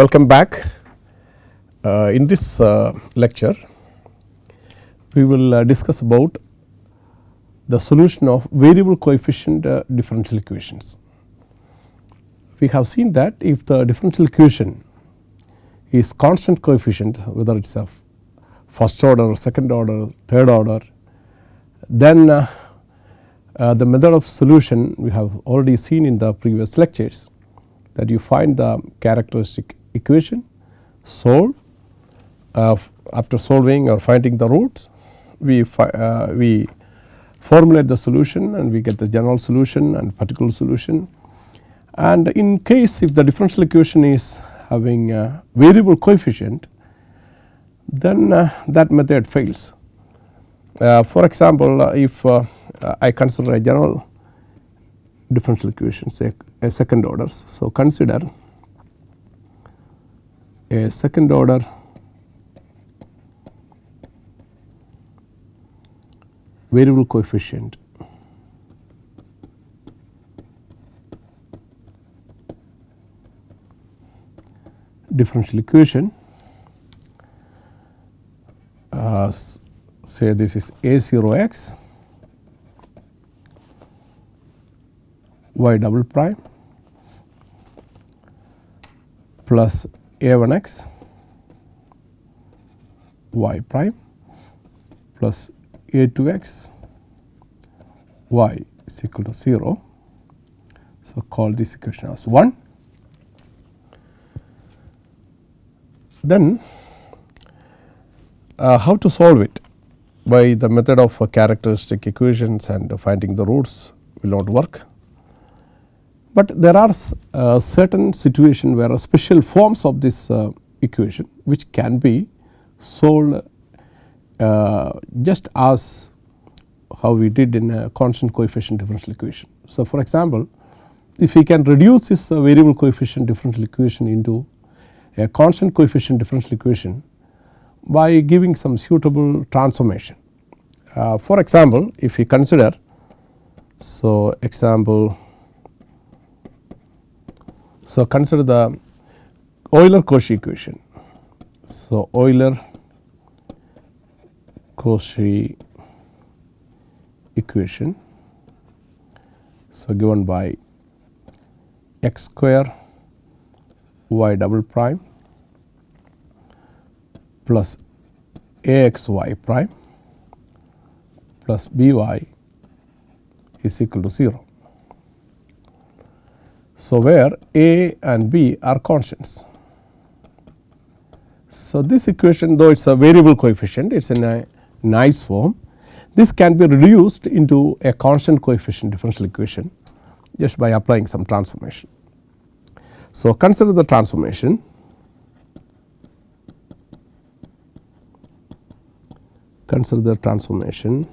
Welcome back. Uh, in this uh, lecture, we will uh, discuss about the solution of variable coefficient uh, differential equations. We have seen that if the differential equation is constant coefficient whether it is a first order, second order, third order, then uh, uh, the method of solution we have already seen in the previous lectures that you find the characteristic equation solve uh, after solving or finding the roots we uh, we formulate the solution and we get the general solution and particular solution and in case if the differential equation is having a variable coefficient then uh, that method fails. Uh, for example, uh, if uh, I consider a general differential equation say a second order. So, consider a second order. Variable coefficient. Differential equation. Uh, say this is a 0 x. Y double prime. Plus a 1 x y prime plus a 2 x y is equal to 0. So, call this equation as 1. Then uh, how to solve it by the method of uh, characteristic equations and uh, finding the roots will not work. But there are uh, certain situation where special forms of this uh, equation which can be solved uh, just as how we did in a constant coefficient differential equation. So, for example, if we can reduce this variable coefficient differential equation into a constant coefficient differential equation by giving some suitable transformation. Uh, for example, if we consider so example so consider the Euler Cauchy equation. So Euler Cauchy equation so given by x square y double prime plus a x y prime plus b y is equal to 0. So, where a and b are constants. So, this equation though it is a variable coefficient it is in a nice form this can be reduced into a constant coefficient differential equation just by applying some transformation. So, consider the transformation consider the transformation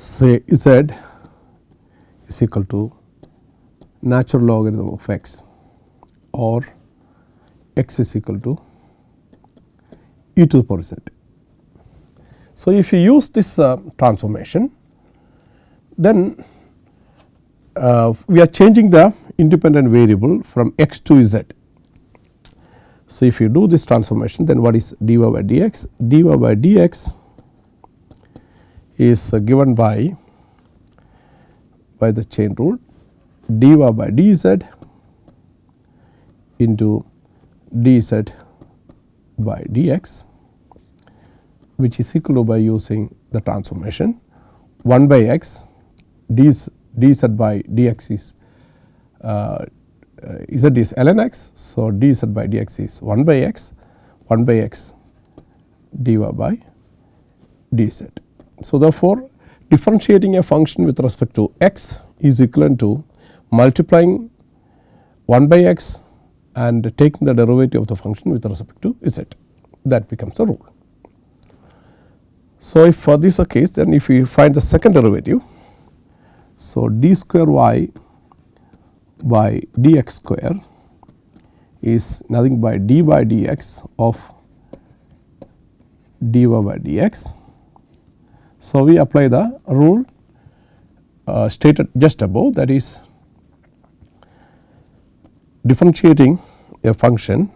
say z is equal to natural logarithm of x or x is equal to e to the power z. So, if you use this uh, transformation then uh, we are changing the independent variable from x to z. So, if you do this transformation then what is dy by dx? dy by dx is uh, given by by the chain rule dy by dz into dz by dx which is equal to by using the transformation 1 by x dz, dz by dx is uh, z is ln x. So, dz by dx is 1 by x 1 by x dy by dz. So, therefore, differentiating a function with respect to x is equivalent to multiplying 1 by x and taking the derivative of the function with respect to z that becomes a rule. So, if for this a case then if we find the second derivative. So, d square y by dx square is nothing but d by dx of dy by dx. So, we apply the rule uh, stated just above that is differentiating a function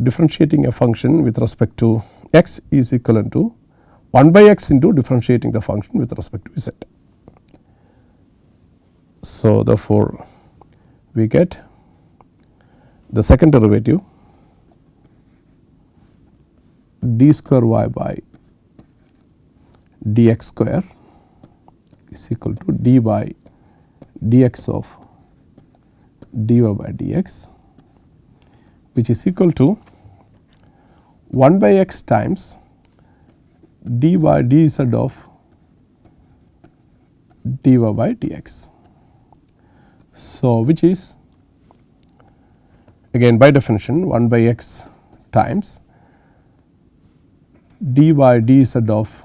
differentiating a function with respect to x is equivalent to 1 by x into differentiating the function with respect to z. So, therefore, we get the second derivative d square y by dx square is equal to d by dx of dy by dx which is equal to 1 by x times d by dz of dy by dx. So, which is again by definition 1 by x times d by dz of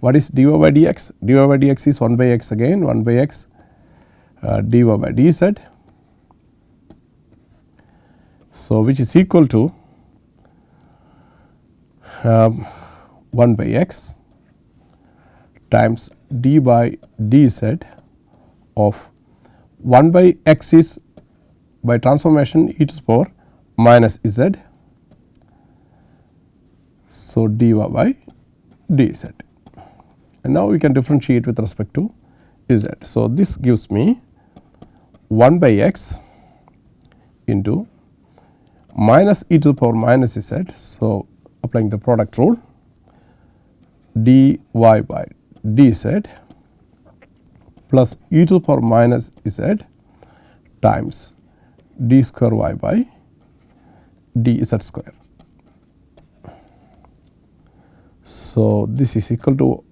what is dy by dx? dy by dx is 1 by x again 1 by x uh, by dz. So, which is equal to um, 1 by x times d by dz of 1 by x is by transformation e to the power minus z. So, dy by dz and now we can differentiate with respect to z. So, this gives me 1 by x into minus e to the power minus z. So, applying the product rule dy by dz plus e to the power minus z times d square y by dz square. So, this is equal to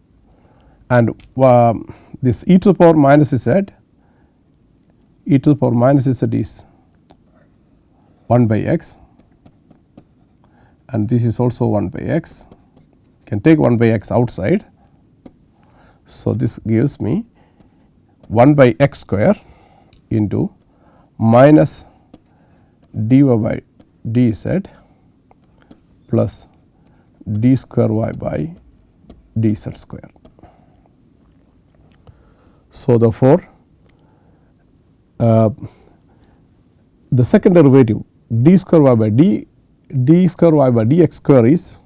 and uh, this e to the power minus z e to the power minus z is 1 by x and this is also 1 by x can take 1 by x outside. So, this gives me 1 by x square into minus dy by dz plus d square y by dz square. So, therefore, uh, the second derivative d square y by d d square y by dx square is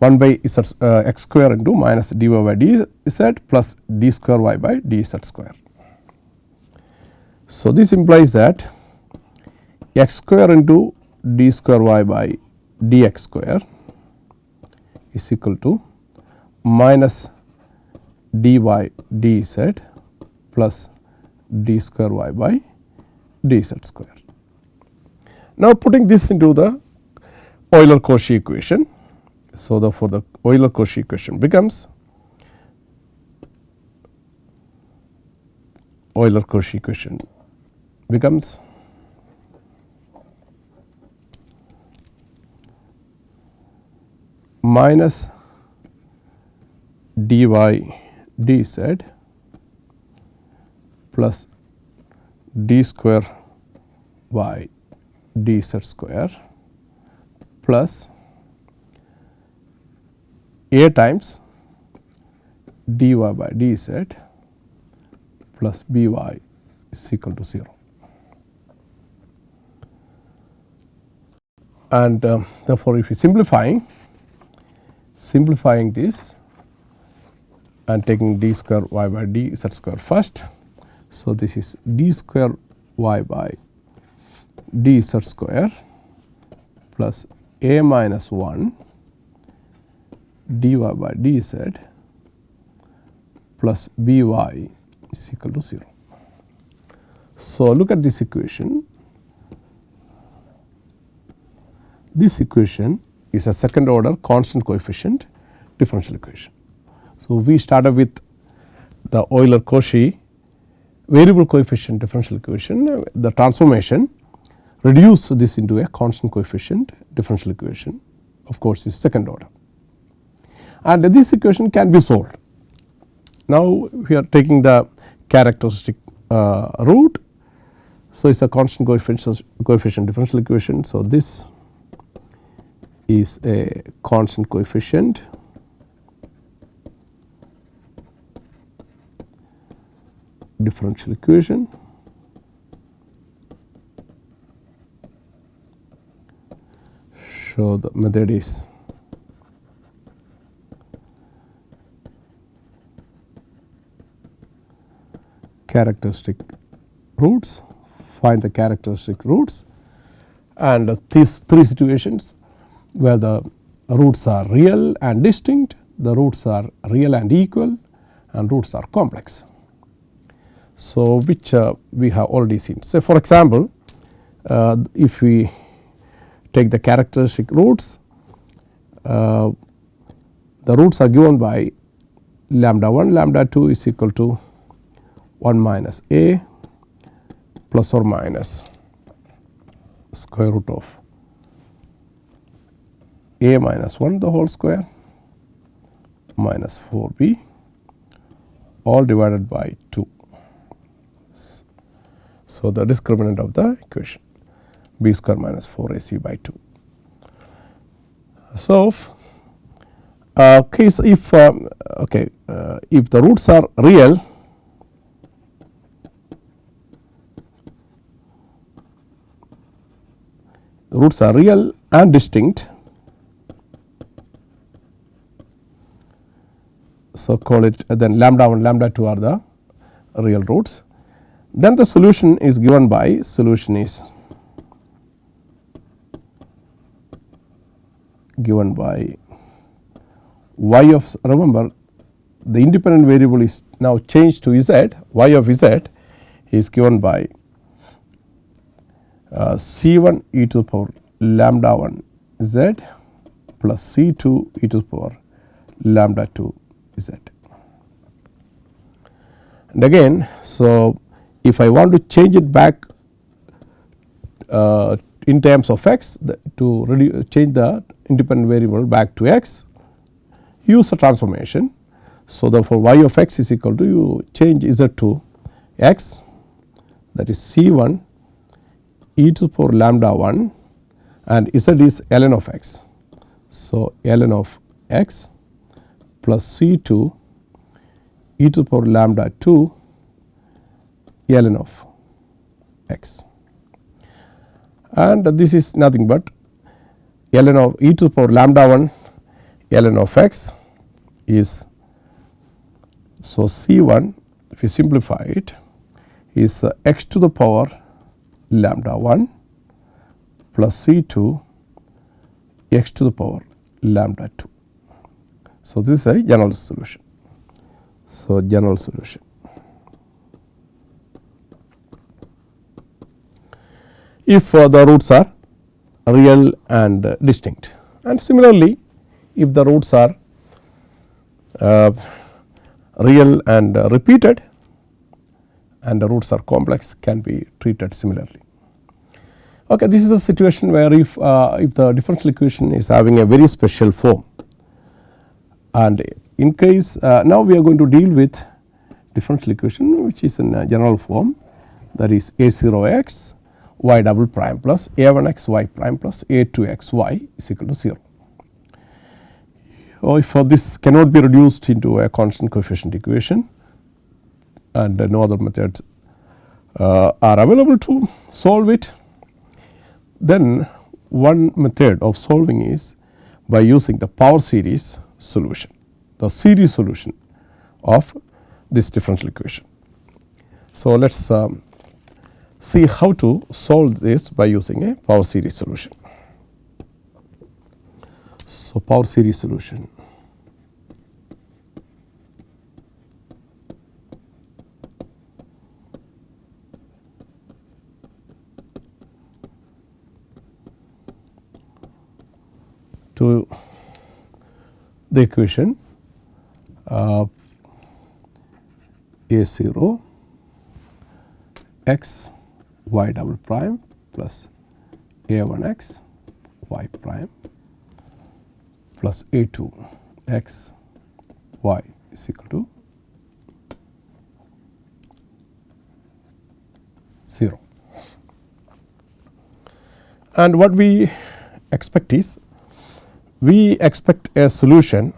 1 by z, uh, x square into minus dy by dz plus d square y by dz square. So, this implies that x square into d square y by dx square is equal to minus dy dz plus d square y by dz square. Now, putting this into the Euler-Cauchy equation. So, therefore, the Euler-Cauchy equation becomes Euler-Cauchy equation becomes minus dy dz plus d square y dz square plus a times dy by dz plus by is equal to 0. And uh, therefore, if you simplifying simplifying this and taking d square y by d z square first. So, this is d square y by d z square plus a minus 1 dy by dz plus by is equal to 0. So, look at this equation. This equation is a second order constant coefficient differential equation. So, we started with the Euler Cauchy variable coefficient differential equation the transformation reduce this into a constant coefficient differential equation of course is second order and this equation can be solved. Now, we are taking the characteristic uh, root. So, it is a constant coefficient, coefficient differential equation. So, this is a constant coefficient differential equation. Show the method is characteristic roots. Find the characteristic roots and these three situations where the roots are real and distinct, the roots are real and equal and roots are complex. So, which uh, we have already seen. So, for example, uh, if we take the characteristic roots, uh, the roots are given by lambda 1 lambda 2 is equal to 1 minus a plus or minus square root of a minus 1 the whole square minus 4 b all divided by 2. So, the discriminant of the equation b square minus 4 a c by 2. So, uh, case if um, okay uh, if the roots are real roots are real and distinct. So, call it then lambda 1 lambda 2 are the real roots. Then the solution is given by solution is given by y of remember the independent variable is now changed to z y of z is given by uh, C 1 e to the power lambda 1 z plus C 2 e to the power lambda 2 z. And again, so if I want to change it back uh, in terms of x to change the independent variable back to x, use a transformation. So, therefore, y of x is equal to you change z to x that is C 1 e to the power lambda 1 and z is ln of x. So, ln of x plus C 2 e to the power lambda 2 ln of x and this is nothing but ln of e to the power lambda 1 ln of x is so C 1 if you simplify it is uh, x to the power lambda 1 plus C 2 x to the power lambda 2. So, this is a general solution. So, general solution. If uh, the roots are real and distinct and similarly if the roots are uh, real and repeated and the roots are complex can be treated similarly. Okay, this is a situation where if, uh, if the differential equation is having a very special form and in case uh, now we are going to deal with differential equation which is in a general form that is a 0 x y double prime plus a 1 x y prime plus a 2 x y is equal to 0. Or if uh, this cannot be reduced into a constant coefficient equation and no other methods uh, are available to solve it then one method of solving is by using the power series solution, the series solution of this differential equation. So, let us um, see how to solve this by using a power series solution. So, power series solution. to the equation uh, a 0 x y double prime plus a 1 x y prime plus a 2 x y is equal to 0. And what we expect is we expect a solution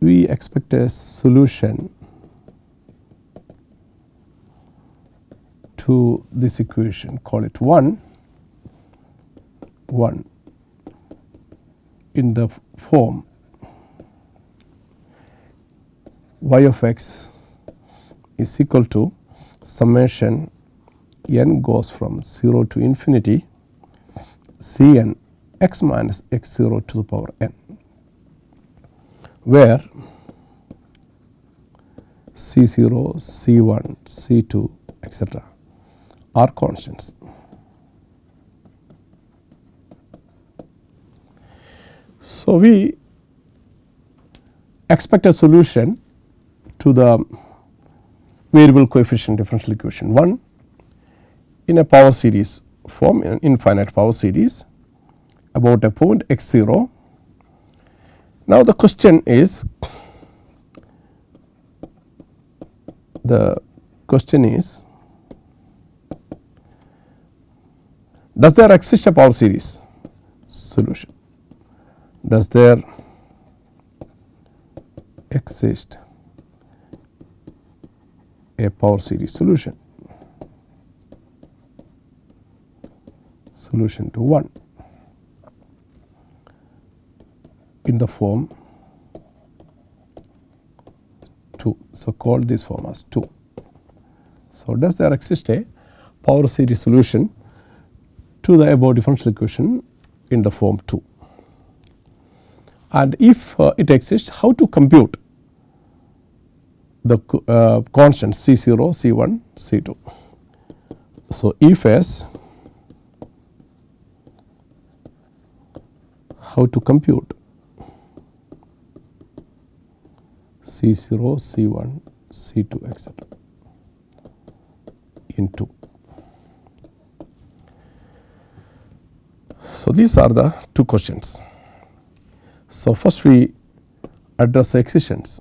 we expect a solution to this equation call it 1 1 in the form y of x is equal to summation n goes from 0 to infinity c n x minus x 0 to the power n where C 0, C 1, C 2 etc. are constants. So, we expect a solution to the variable coefficient differential equation 1 in a power series form in infinite power series about a point x 0 now, the question is the question is does there exist a power series? Solution. Does there exist a power series? Solution. Solution to 1 in the form 2. So, call this form as 2. So, does there exist a power series solution to the above differential equation in the form 2 and if uh, it exists how to compute the uh, constants C 0, C 1, C 2. So, if S how to compute C 0, C 1, C 2 etc. into. So, these are the two questions. So, first we address the existence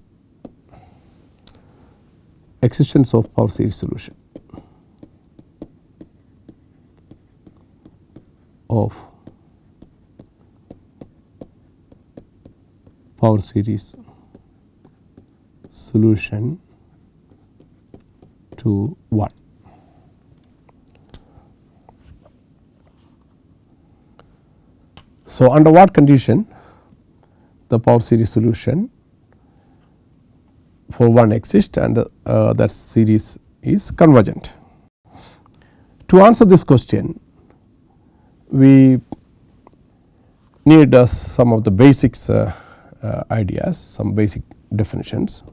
existence of power series solution of power series solution to 1. So, under what condition the power series solution for 1 exists and uh, that series is convergent. To answer this question we need uh, some of the basics uh, uh ideas some basic definitions.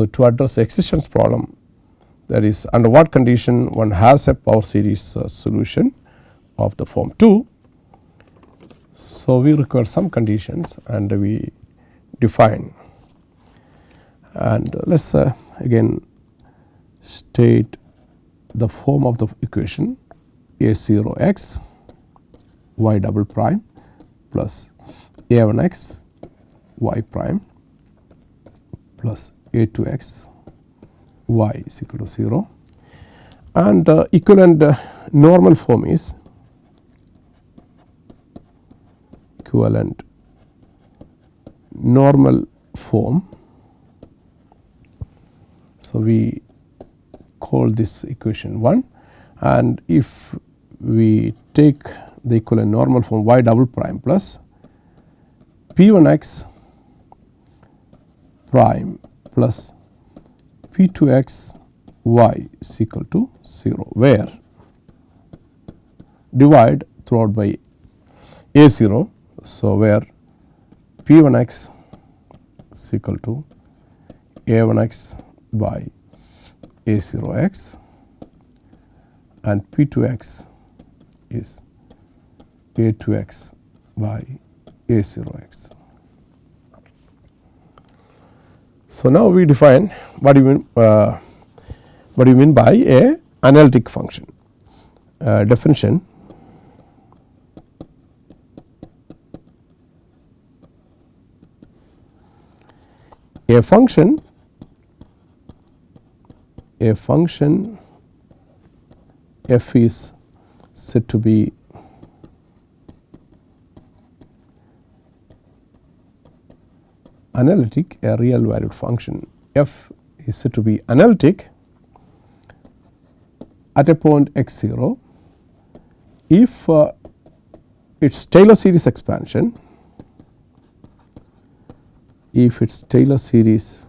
So, to address the existence problem that is under what condition one has a power series uh, solution of the form 2. So, we require some conditions and we define and let us uh, again state the form of the equation a 0 x y double prime plus a 1 x y prime plus a to x y is equal to 0 and uh, equivalent uh, normal form is equivalent normal form. So, we call this equation 1 and if we take the equivalent normal form y double prime plus p 1 x prime plus p 2 x y is equal to 0 where divide throughout by a 0. So, where p 1 x is equal to a 1 x by a 0 x and p 2 x is a 2 x by a 0 x. So, now we define what do you mean uh, what do you mean by a analytic function? Uh, definition. A function a function f is said to be analytic a real valued function. F is said to be analytic at a point x 0 if uh, its Taylor series expansion if its Taylor series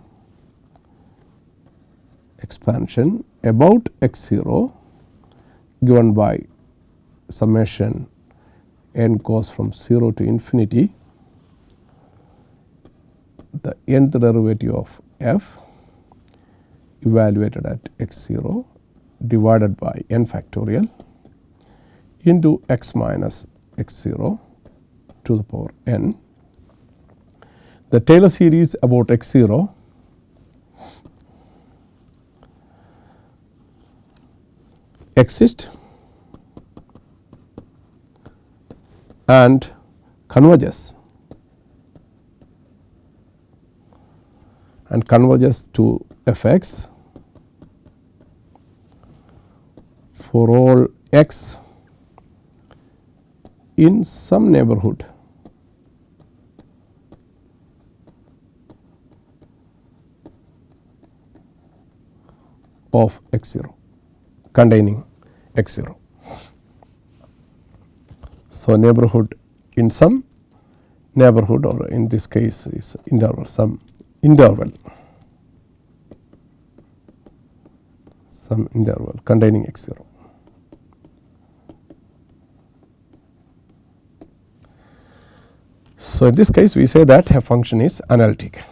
expansion about x 0 given by summation n goes from 0 to infinity the nth derivative of f evaluated at x 0 divided by n factorial into x minus x 0 to the power n. The Taylor series about x 0 exists and converges and converges to f x for all x in some neighborhood of x 0 containing x 0. So, neighborhood in some neighborhood or in this case is interval some interval some interval containing x 0. So, in this case we say that a function is analytic.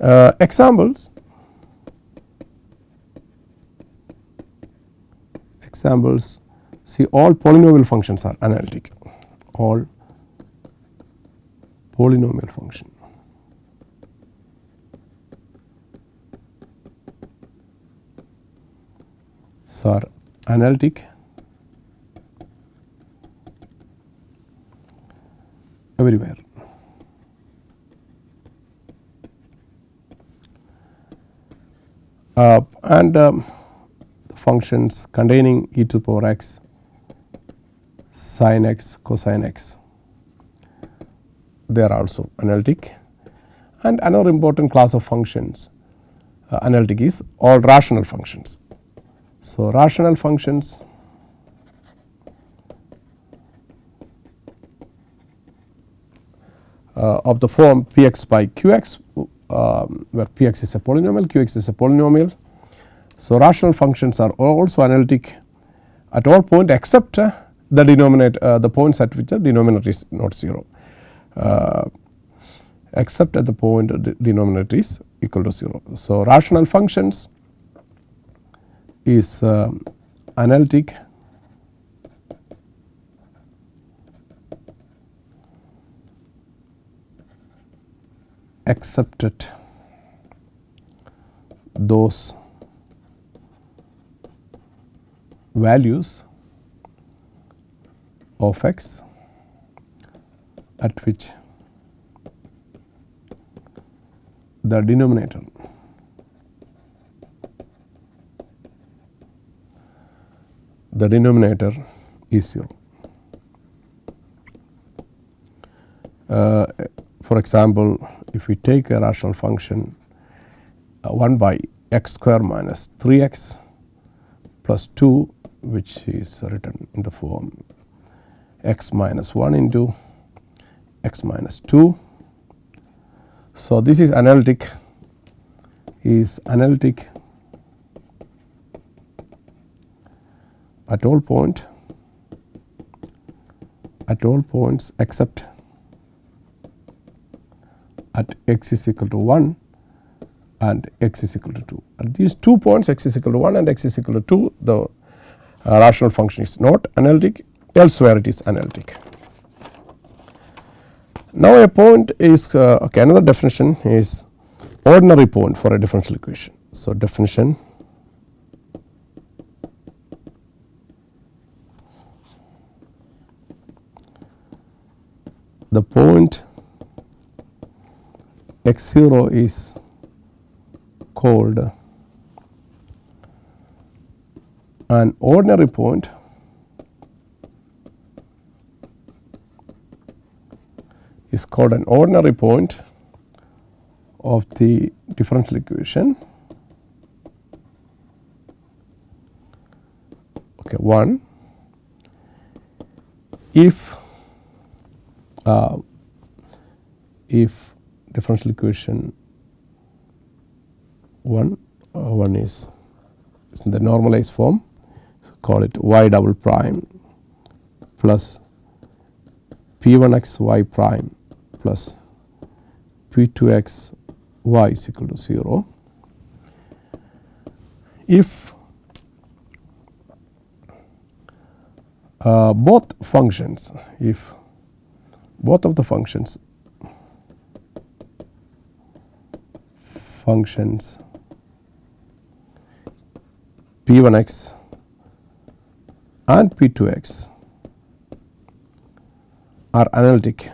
Uh, examples examples see all polynomial functions are analytic all polynomial function. So, are analytic everywhere. Uh, and um, functions containing e to the power x sin x cosine x they are also analytic and another important class of functions uh, analytic is all rational functions. So, rational functions uh, of the form p x by q x um, where p x is a polynomial q x is a polynomial. So, rational functions are also analytic at all point except uh, the denominator uh, the points at which the denominator is not 0 uh, except at the point the denominator is equal to 0. So, rational functions is um, analytic. Accepted. Those values of x at which the denominator the denominator is 0. Uh, for example, if we take a rational function uh, 1 by x square minus 3 x plus 2 which is written in the form x minus 1 into x minus 2. So, this is analytic is analytic at all point at all points except at x is equal to 1 and x is equal to 2. At these two points x is equal to 1 and x is equal to 2 the uh, rational function is not analytic elsewhere it is analytic. Now, a point is uh, okay, another definition is ordinary point for a differential equation. So, definition the point x 0 is called an ordinary point is called an ordinary point of the differential equation. Okay, one if uh, if differential equation 1 uh, 1 is, is in the normalized form so call it y double prime plus p 1 x y prime plus p 2 x y is equal to 0. If uh, both functions if both of the functions? Functions. P 1 x and p 2 x are analytic.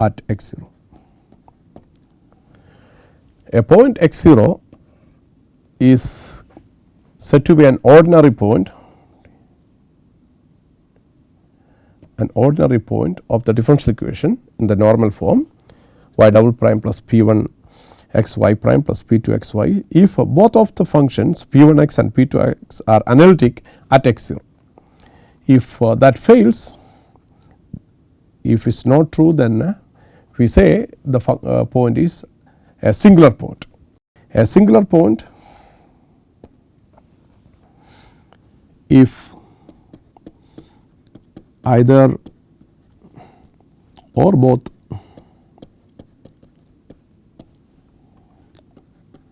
At x 0. A point x 0 is said to be an ordinary point an ordinary point of the differential equation in the normal form y double prime plus p 1 x y prime plus p 2 x y if both of the functions p 1 x and p 2 x are analytic at x 0. If uh, that fails if it is not true then uh, we say the uh, point is a singular point. A singular point if either or both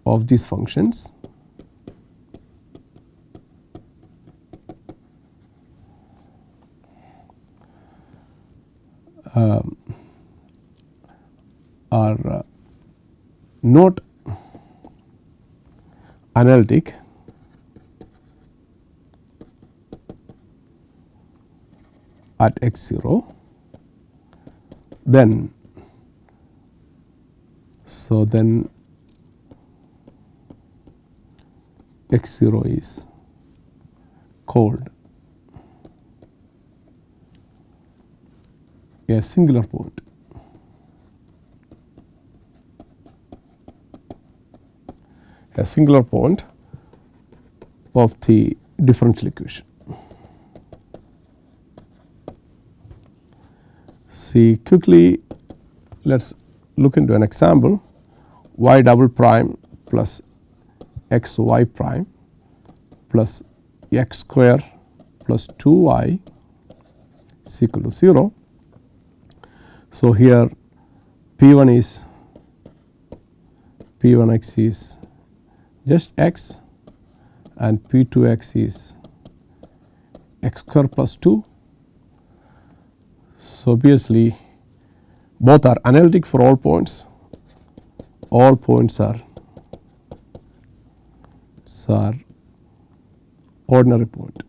of these functions. Um, are uh, not analytic at x 0 then so then x 0 is called a singular point. A singular point of the differential equation. See quickly let us look into an example y double prime plus x y prime plus x square plus 2 y is equal to 0. So, here p 1 is p 1 x is just x and p 2 x is x square plus 2 so, obviously both are analytic for all points, all points are, are ordinary point.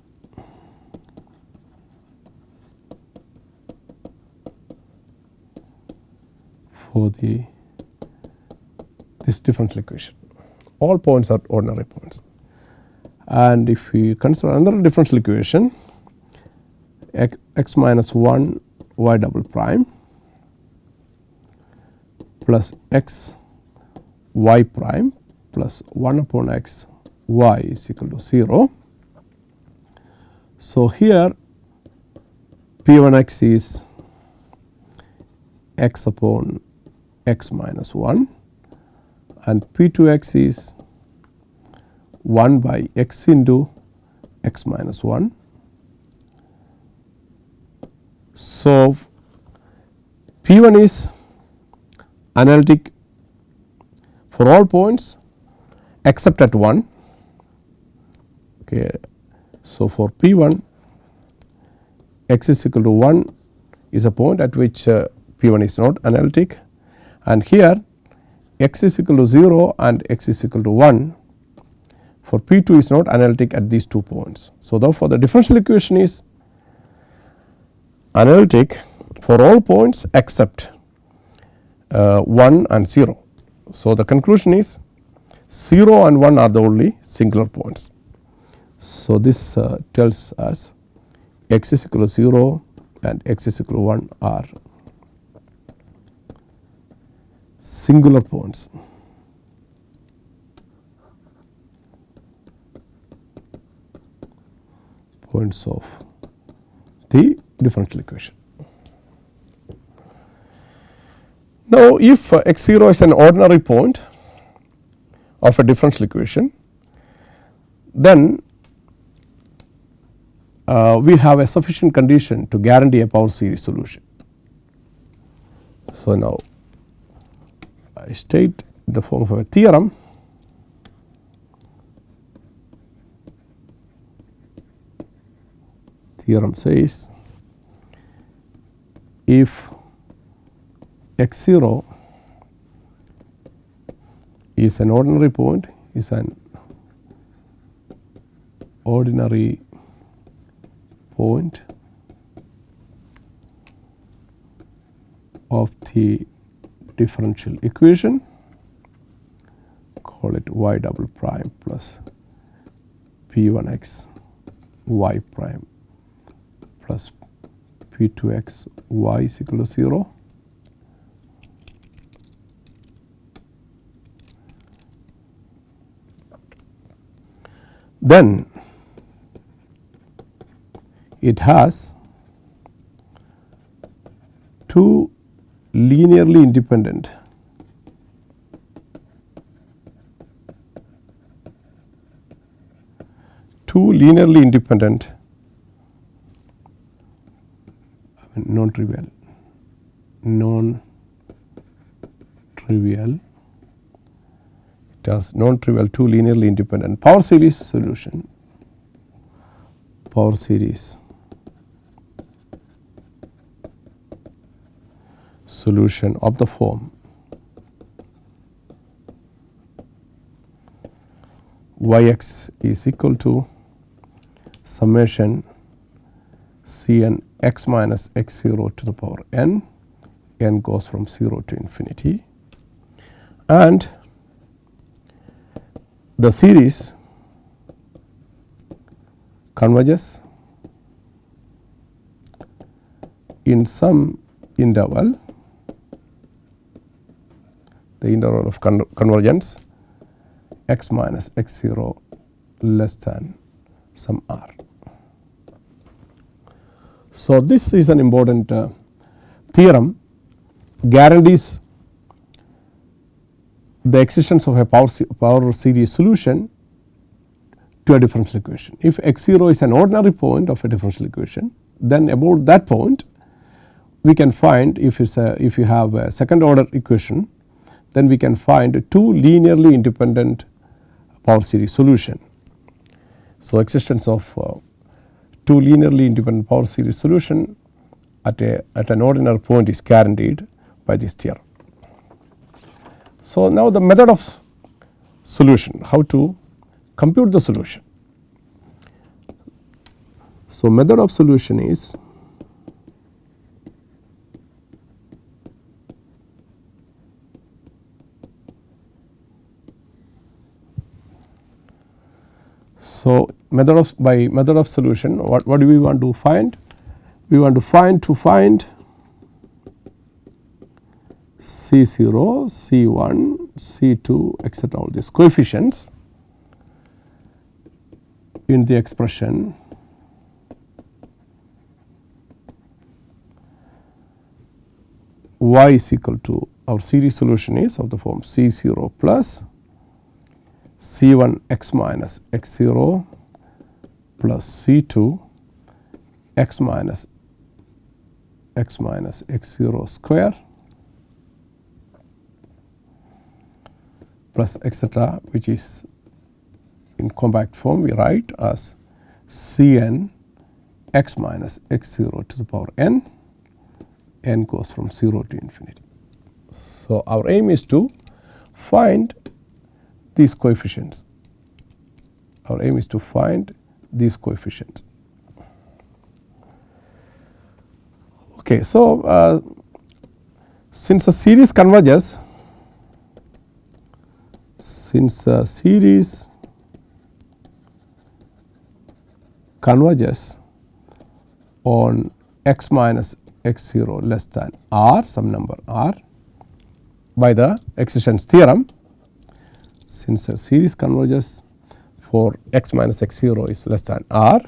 for the this differential equation. All points are ordinary points. And if we consider another differential equation x, x minus 1 y double prime plus x y prime plus 1 upon x y is equal to 0. So, here p 1 x is x upon x minus 1 and p 2 x is 1 by x into x minus 1 So, P 1 is analytic for all points except at 1. Okay. So, for P 1 x is equal to 1 is a point at which uh, P 1 is not analytic and here x is equal to 0 and x is equal to 1 for P 2 is not analytic at these two points. So, therefore, the differential equation is analytic for all points except uh, 1 and 0. So, the conclusion is 0 and 1 are the only singular points. So, this uh, tells us x is equal to 0 and x is equal to 1 are singular points. points of the differential equation. Now, if uh, x 0 is an ordinary point of a differential equation, then uh, we have a sufficient condition to guarantee a power series solution. So, now I state the form of a theorem theorem says if x 0 is an ordinary point is an ordinary point of the differential equation call it y double prime plus p 1 x y prime plus p 2 x y is equal to 0. Then it has two linearly independent two linearly independent non trivial non trivial it has non trivial two linearly independent. Power series solution. Power series solution of the form. Y x is equal to summation c n x minus x 0 to the power n, n goes from 0 to infinity and the series converges in some interval the interval of con convergence x minus x 0 less than some r. So, this is an important uh, theorem guarantees the existence of a power, power series solution to a differential equation. If x 0 is an ordinary point of a differential equation, then about that point we can find if it's a if you have a second order equation then we can find two linearly independent power series solution. So, existence of uh, two linearly independent power series solution at a at an ordinary point is guaranteed by this theorem. So, now the method of solution how to compute the solution. So, method of solution is So, method of by method of solution what, what do we want to find? We want to find to find C 0, C 1, C 2 etcetera all these coefficients in the expression y is equal to our series solution is of the form C 0 plus C 1 x minus x 0 plus C 2 x minus x minus x 0 square plus etcetera which is in compact form we write as C n x minus x 0 to the power n, n goes from 0 to infinity. So, our aim is to find these coefficients. Our aim is to find these coefficients. Okay, so, uh, since the series converges since the series converges on x minus x 0 less than r some number r by the existence theorem since the series converges for x minus x 0 is less than r.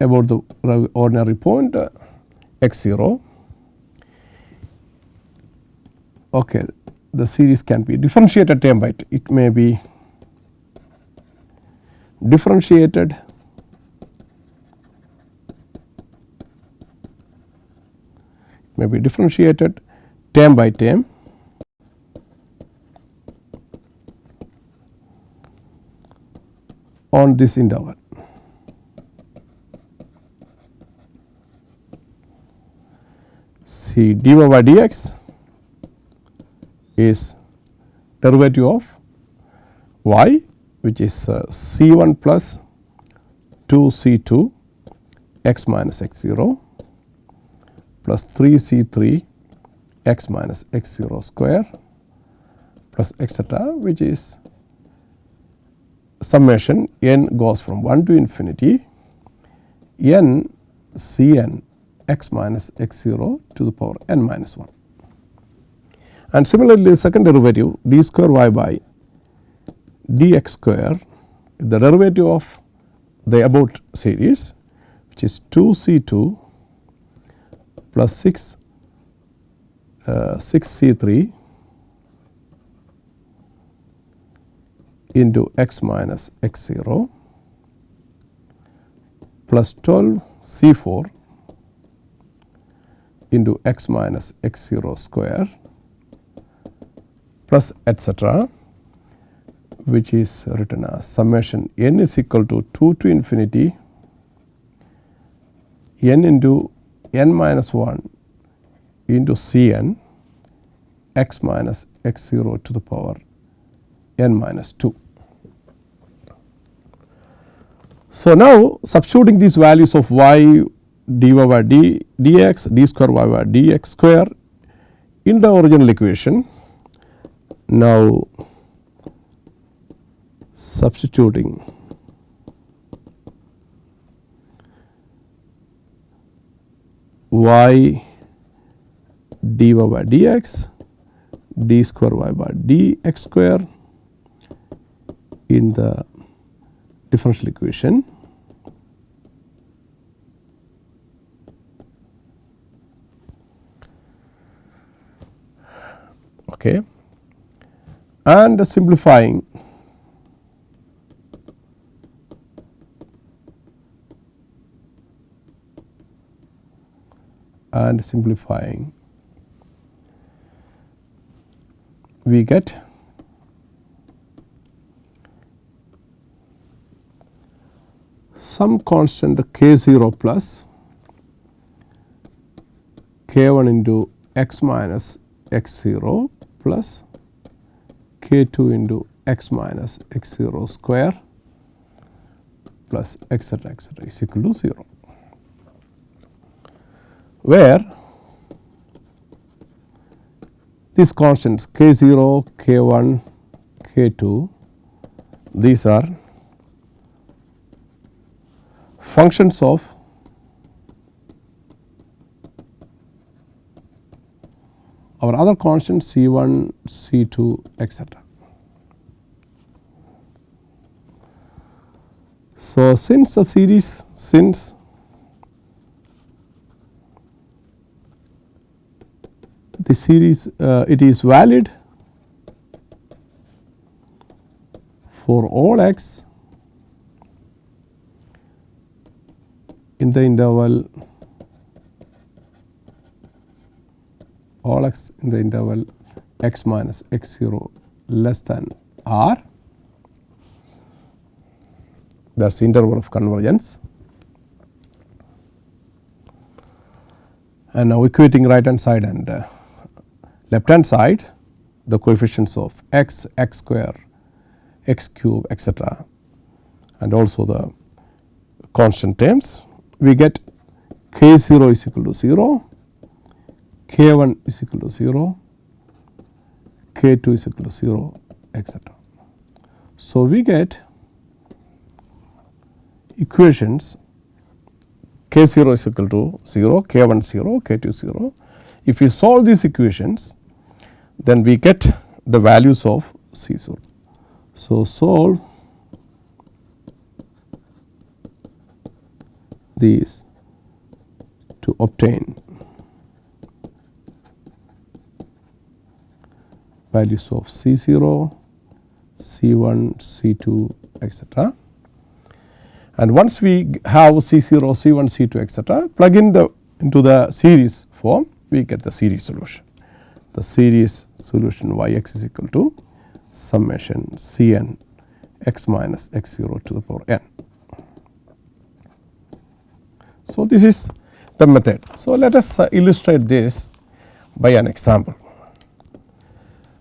About the ordinary point uh, x 0 okay the series can be differentiated term by it may be differentiated may be differentiated term by term on this interval. See dy by dx is derivative of y which is uh, c 1 plus 2 c 2 x minus x 0 plus 3 c 3 x minus x 0 square plus etcetera which is summation n goes from 1 to infinity n c n x minus x 0 to the power n minus 1. And similarly, second derivative d square y by dx square the derivative of the about series which is 2 c 2 plus 6 uh, 6 c 3 into x minus x 0 plus 12 c 4 into x minus x 0 square plus etcetera which is written as summation n is equal to 2 to infinity n into n minus 1 into c n x minus x 0 to the power n minus 2. So, now substituting these values of y dy by d dx d square y by dx square in the original equation. Now, substituting y dy by dx d square y by dx square in the differential equation. Okay. And simplifying. And simplifying. We get some constant k 0 plus k 1 into x minus x 0 plus k 2 into x minus x 0 square plus etcetera etcetera is equal to 0 where these constants k 0, k 1, k 2 these are functions of our other constants C 1, C 2 etcetera. So, since the series since the series uh, it is valid for all x in the interval all x in the interval x minus x 0 less than r that is interval of convergence. And now equating right hand side and uh, left hand side the coefficients of x, x square, x cube etcetera and also the constant terms we get k 0 is equal to 0, k 1 is equal to 0, k 2 is equal to 0 etc. So, we get equations k 0 is equal to 0, k 1 0, k 2 0. If we solve these equations then we get the values of C 0. So, solve these to obtain values of C 0, C 1, C 2 etc. And once we have C 0, C 1, C 2 etc. plug in the into the series form we get the series solution. The series solution y x is equal to summation C n x minus x 0 to the power n. So, this is the method. So, let us uh, illustrate this by an example.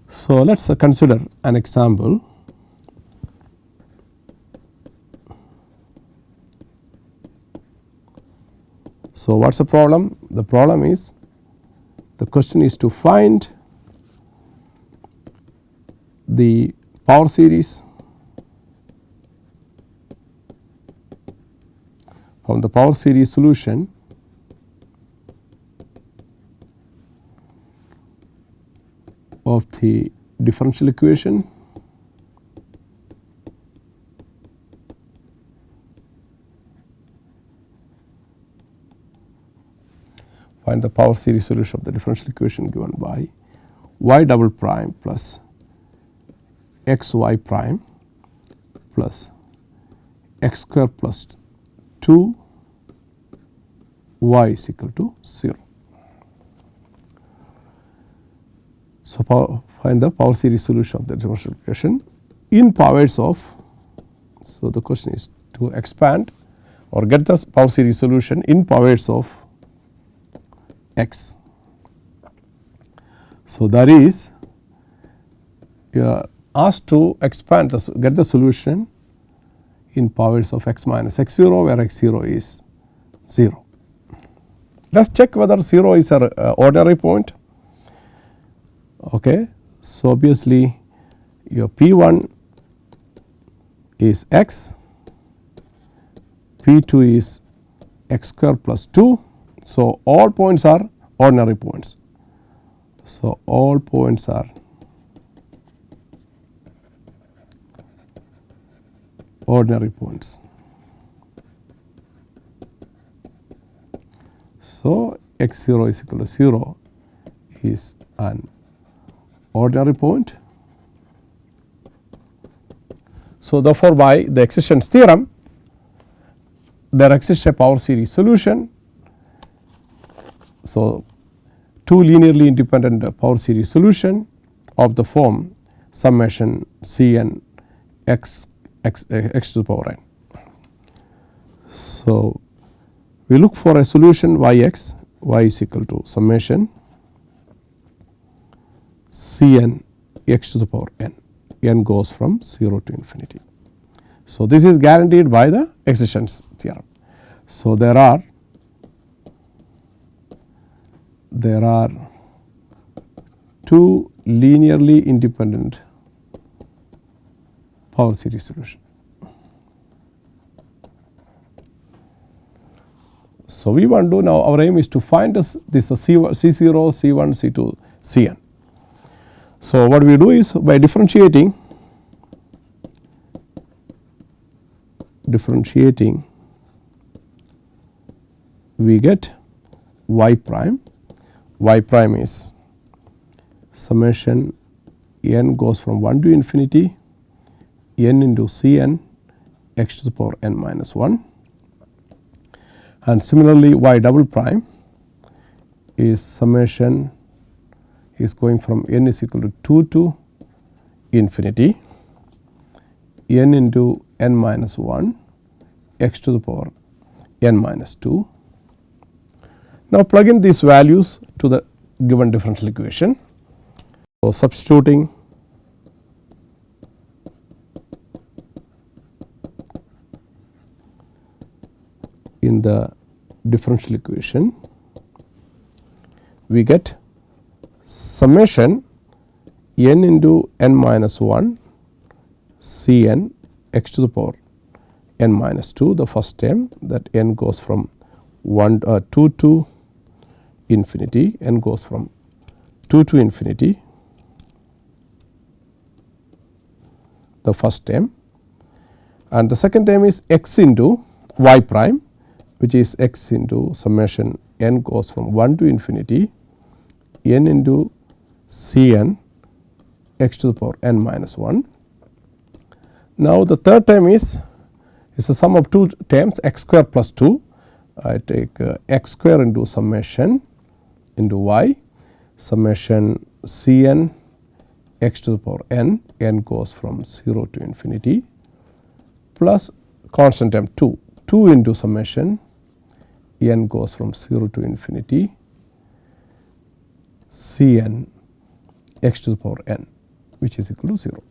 So, let us uh, consider an example. So, what is the problem? The problem is the question is to find the power series from the power series solution of the differential equation find the power series solution of the differential equation given by y double prime plus x y prime plus x square plus 2 y is equal to 0. So, find the power series solution of the differential equation in powers of. So, the question is to expand or get the power series solution in powers of x. So, that is you are asked to expand the get the solution in powers of x minus x 0 where x 0 is 0. Let us check whether 0 is an uh, ordinary point Okay. So, obviously your P 1 is x, P 2 is x square plus 2. So, all points are ordinary points. So, all points are ordinary points. So, x 0 is equal to 0 is an ordinary point. So, therefore, by the existence theorem there exists a power series solution. So, two linearly independent power series solution of the form summation C n x x x to the power n. So, we look for a solution y x y is equal to summation C n x to the power n, n goes from 0 to infinity. So, this is guaranteed by the existence theorem. So, there are there are two linearly independent power series solution. So, we want to do now our aim is to find this, this C, C0, C1, C2, Cn. So, what we do is by differentiating differentiating we get y prime y prime is summation n goes from 1 to infinity n into c n x to the power n minus 1 and similarly y double prime is summation is going from n is equal to 2 to infinity n into n minus 1 x to the power n minus 2. Now, plug in these values to the given differential equation. So, substituting in the differential equation we get summation n into n minus 1 C n x to the power n minus 2 the first term that n goes from 1 uh, 2 to infinity n goes from 2 to infinity. The first term. And the second term is x into y prime which is x into summation n goes from 1 to infinity n into C n x to the power n minus 1. Now, the third term is is a sum of two terms x square plus 2 I take uh, x square into summation into y. Summation C n x to the power n n goes from 0 to infinity plus constant term 2 2 into summation n goes from 0 to infinity C n x to the power n which is equal to 0.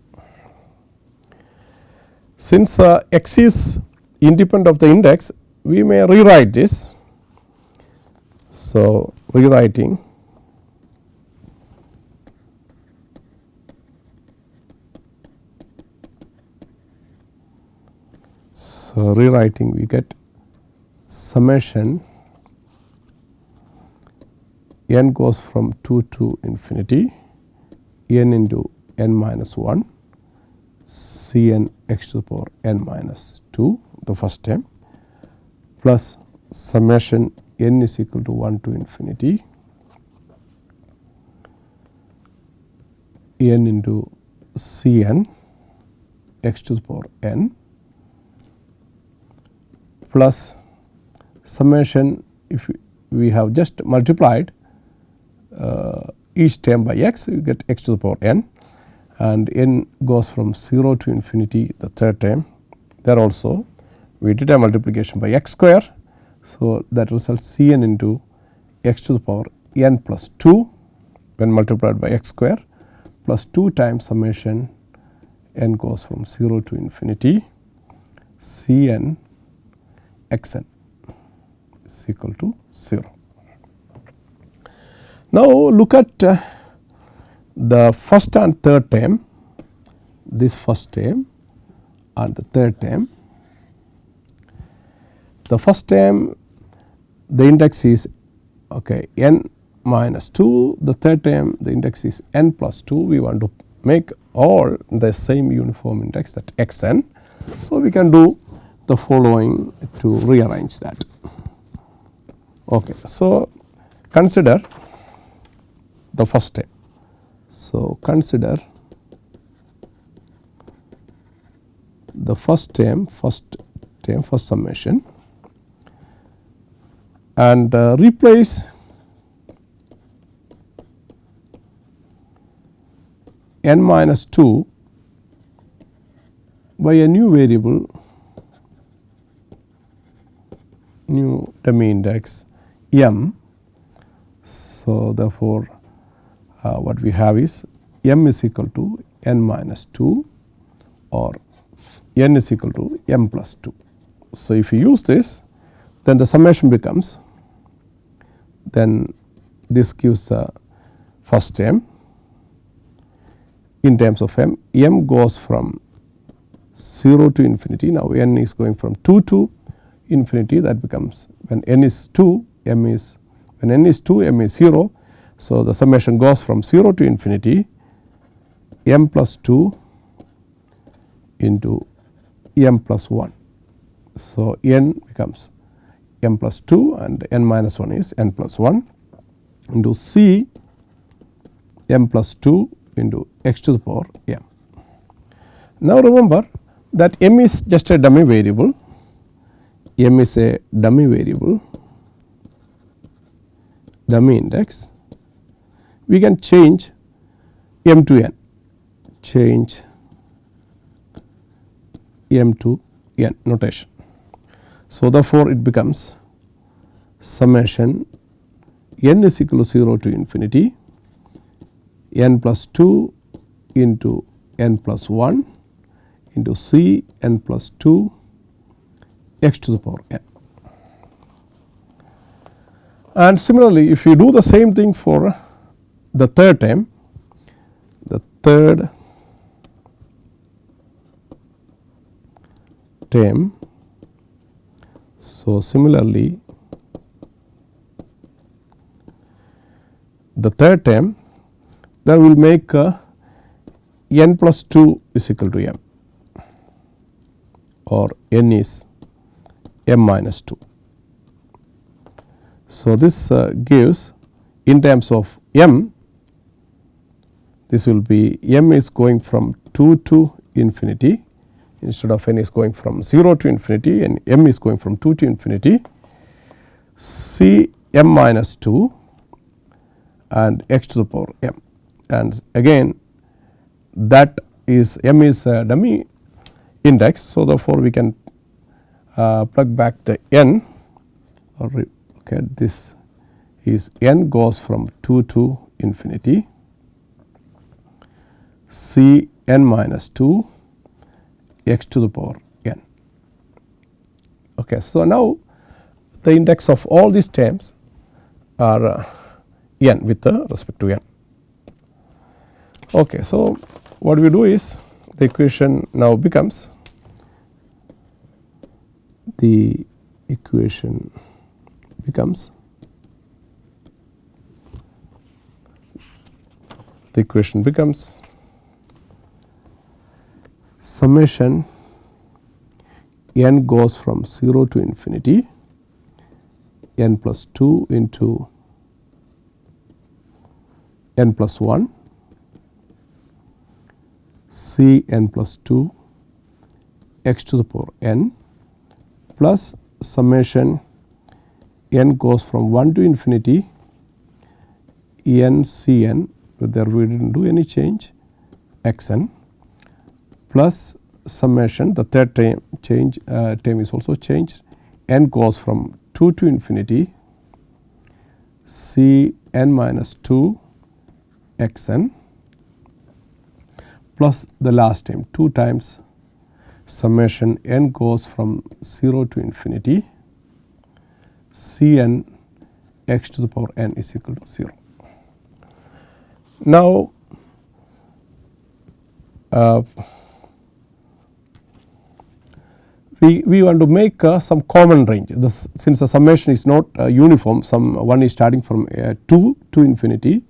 Since uh, x is independent of the index we may rewrite this. So, rewriting so rewriting we get summation n goes from 2 to infinity n into n minus 1 c n x to the power n minus 2 the first term plus summation n is equal to 1 to infinity n into c n x to the power n plus summation if we have just multiplied uh, each term by x you get x to the power n. And n goes from 0 to infinity the third term. There also we did a multiplication by x square. So, that results C n into x to the power n plus 2 when multiplied by x square plus 2 times summation n goes from 0 to infinity C n x n is equal to 0. Now, look at uh, the first and third term this first term and the third term. The first term the index is okay, n minus 2 the third term the index is n plus 2 we want to make all the same uniform index that x n. So, we can do the following to rearrange that. Okay. So, consider the first term. So, consider the first term first term first summation and uh, replace n minus 2 by a new variable new dummy index m. So, therefore, uh, what we have is m is equal to n minus 2 or n is equal to m plus 2. So, if you use this then the summation becomes then this gives the first term in terms of m, m goes from 0 to infinity. Now, n is going from 2 to infinity that becomes when n is 2 m is when n is 2 m is 0 so, the summation goes from 0 to infinity m plus 2 into m plus 1. So, n becomes m plus 2 and n minus 1 is n plus 1 into c m plus 2 into x to the power m. Now, remember that m is just a dummy variable, m is a dummy variable, dummy index we can change m to n change m to n notation. So, therefore, it becomes summation n is equal to 0 to infinity n plus 2 into n plus 1 into c n plus 2 x to the power n. And similarly, if you do the same thing for the third term the third term. So, similarly, the third term that will make uh, n plus 2 is equal to m or n is m minus 2. So, this uh, gives in terms of m this will be m is going from 2 to infinity instead of n is going from 0 to infinity and m is going from 2 to infinity c m minus 2 and x to the power m and again that is m is a dummy index. So, therefore, we can uh, plug back the n or okay, this is n goes from 2 to infinity c n minus 2 x to the power n. Okay. So, now the index of all these terms are uh, n with uh, respect to n. Okay. So, what we do is the equation now becomes the equation becomes the equation becomes summation n goes from 0 to infinity n plus 2 into n plus 1 c n plus 2 x to the power n plus summation n goes from 1 to infinity n c n there we did not do any change x n plus summation the third term change uh, term is also changed. N goes from 2 to infinity c n minus 2 x n plus the last term 2 times summation n goes from 0 to infinity c n x to the power n is equal to 0. Now, uh, we, we want to make uh, some common range this, since the summation is not uh, uniform some one is starting from uh, 2 to infinity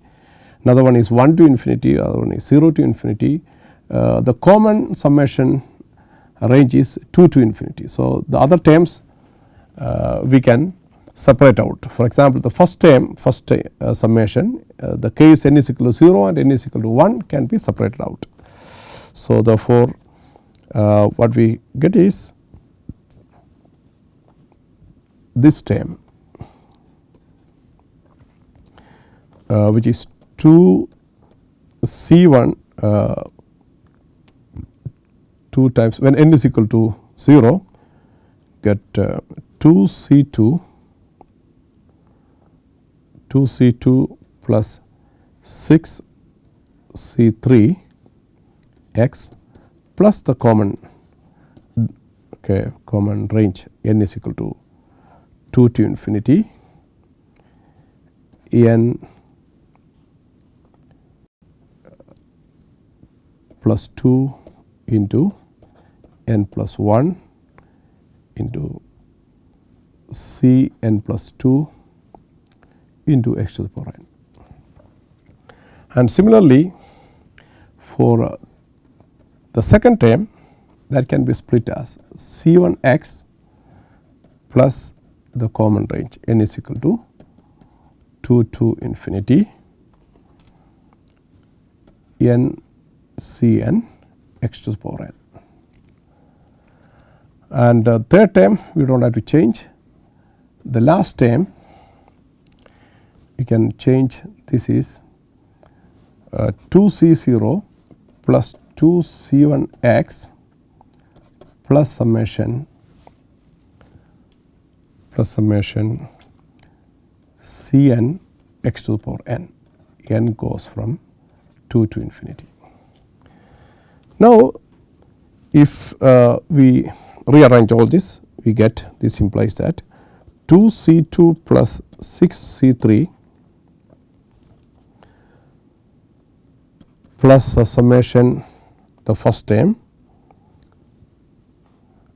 another one is 1 to infinity other one is 0 to infinity uh, the common summation range is 2 to infinity. So, the other terms uh, we can separate out for example, the first term first uh, summation the case n is equal to 0 and n is equal to 1 can be separated out. So, therefore, what we get is this term uh, which is 2 C 1 uh, 2 times when n is equal to 0 get uh, 2 C 2 2 C 2 plus 6 C 3 x plus the common okay, common range n is equal to 2 to infinity n plus 2 into n plus 1 into c n plus 2 into x to the power n. And similarly, for uh, the second term that can be split as c 1 x plus the common range n is equal to 2 to infinity n c n x to the power n. And uh, third term we do not have to change. The last term we can change this is uh, 2 c 0 plus 2 c 1 x plus summation plus summation c n x to the power n n goes from 2 to infinity. Now, if uh, we rearrange all this we get this implies that 2 C 2 plus 6 C 3 plus a summation the first term.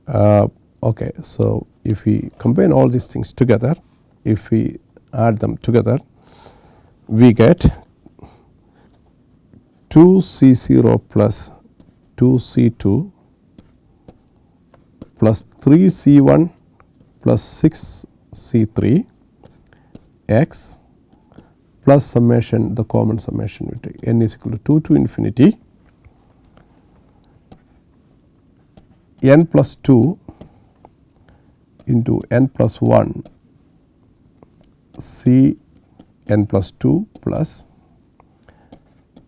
Uh, okay, so if we combine all these things together, if we add them together, we get 2 C 0 plus 2 C 2 plus 3 C 1 plus 6 C 3 x plus summation the common summation we take n is equal to 2 to infinity. n plus 2 into n plus 1 c n plus 2 plus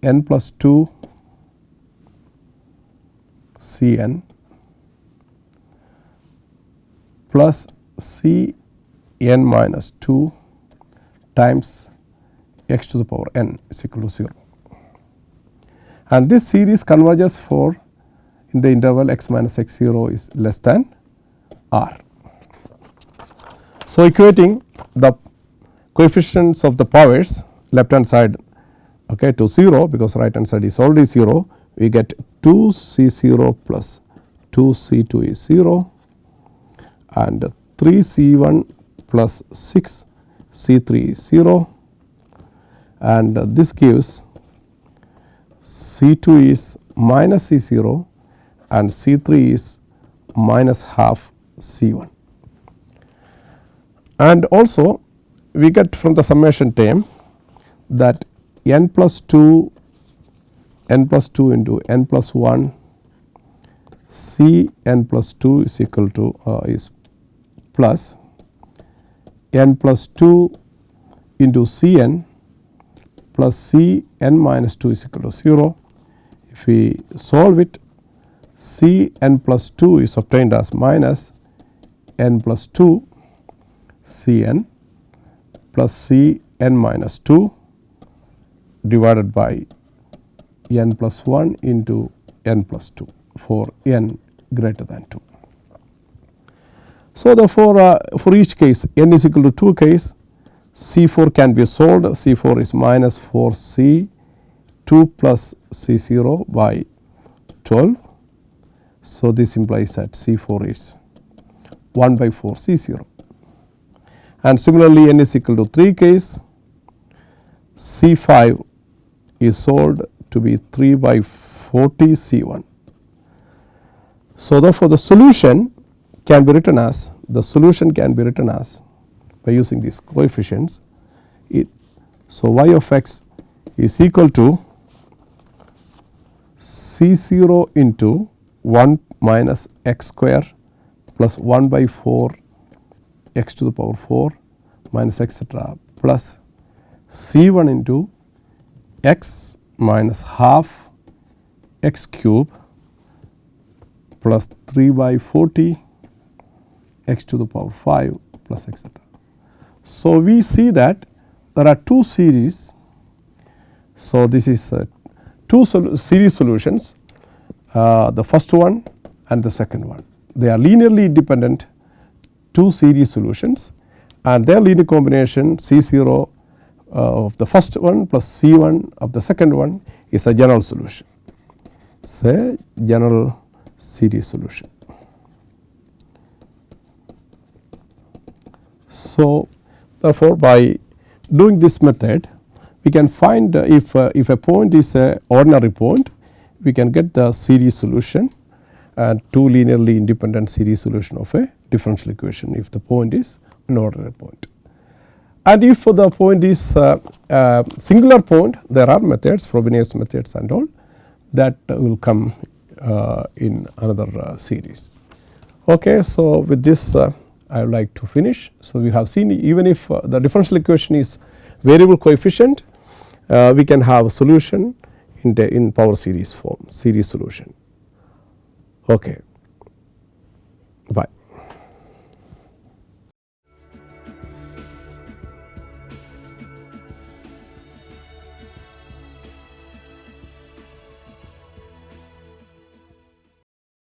n plus 2 c n plus c n minus 2 times x to the power n is equal to 0. And this series converges for in the interval x minus x 0 is less than r. So, equating the coefficients of the powers left hand side okay, to 0 because right hand side is already 0 we get 2 c 0 plus 2 c 2 is 0 and 3 c 1 plus 6 c 3 is 0 and this gives C 2 is minus C 0 and C 3 is minus half C 1. And also we get from the summation term that n plus 2 n plus 2 into n plus 1 C n plus 2 is equal to uh, is plus n plus 2 into C n plus C n minus 2 is equal to 0. If we solve it C n plus 2 is obtained as minus n plus 2 C n plus C n minus 2 divided by n plus 1 into n plus 2 for n greater than 2. So, therefore, uh, for each case n is equal to 2 case C 4 can be solved C 4 is minus 4 C 2 plus C 0 by 12. So, this implies that C 4 is 1 by 4 C 0 and similarly n is equal to 3 case C 5 is solved to be 3 by 40 C 1. So, therefore, the solution can be written as the solution can be written as by using these coefficients. It, so, y of x is equal to C 0 into 1 minus x square plus 1 by 4 x to the power 4 minus etcetera plus C 1 into x minus half x cube plus 3 by 40 x to the power 5 plus etcetera. So, we see that there are two series. So, this is uh, two sol series solutions uh, the first one and the second one. They are linearly independent two series solutions and their linear combination C 0 uh, of the first one plus C 1 of the second one is a general solution. Say general series solution. So, Therefore, by doing this method we can find uh, if, uh, if a point is a ordinary point we can get the series solution and two linearly independent series solution of a differential equation if the point is an ordinary point. And if for the point is a, a singular point there are methods Frobenius methods and all that will come uh, in another uh, series. Okay, so, with this uh, I would like to finish. So, we have seen even if uh, the differential equation is variable coefficient, uh, we can have a solution in the in power series form series solution. Okay. Bye.